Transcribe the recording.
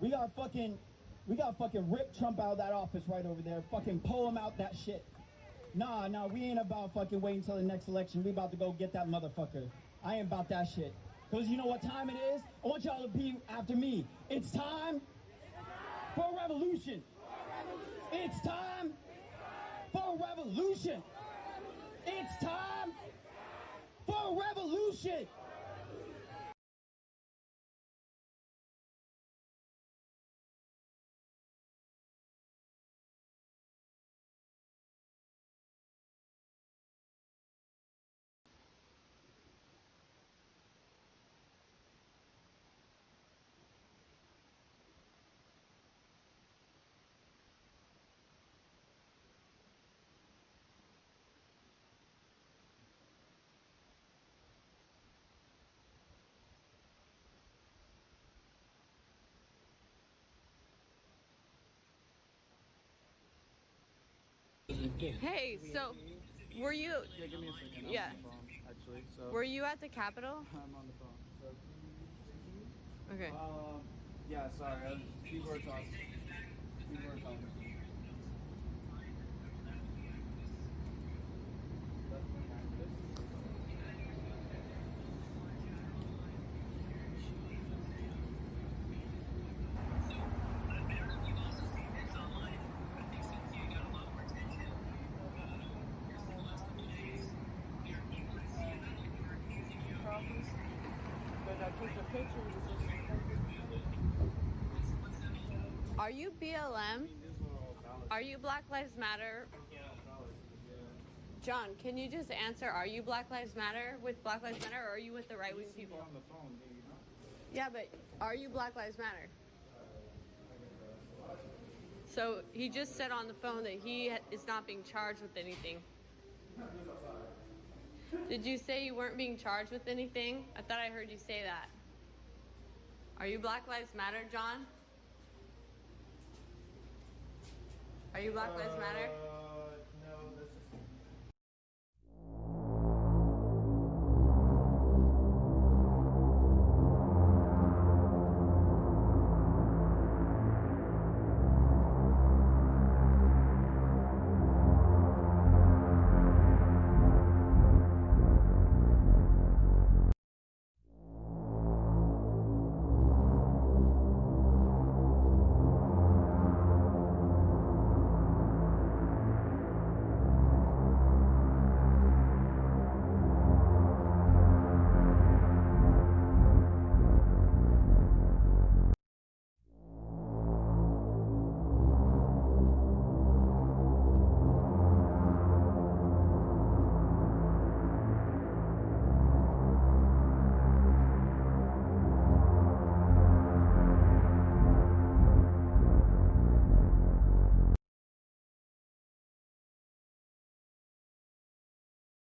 We got fucking, we got fucking rip Trump out of that office right over there. Fucking pull him out that shit. Nah, nah, we ain't about fucking waiting until the next election. We about to go get that motherfucker. I ain't about that shit. Cause you know what time it is? I want y'all to be after me. It's time for a revolution. It's time for a revolution. It's time for a revolution. Hey, so were you Yeah, give me a second. I'm Yeah. phone, actually. So were you at the Capitol? I'm on the phone. So, Okay. um, yeah, sorry. People are talking. People are talking. That's my cactus. But I took a picture with Are you BLM? Are you Black Lives Matter? John, can you just answer? Are you Black Lives Matter with Black Lives Matter, or are you with the right wing people? Yeah, but are you Black Lives Matter? So he just said on the phone that he is not being charged with anything. Did you say you weren't being charged with anything? I thought I heard you say that. Are you Black Lives Matter, John? Are you Black Lives Matter? Uh,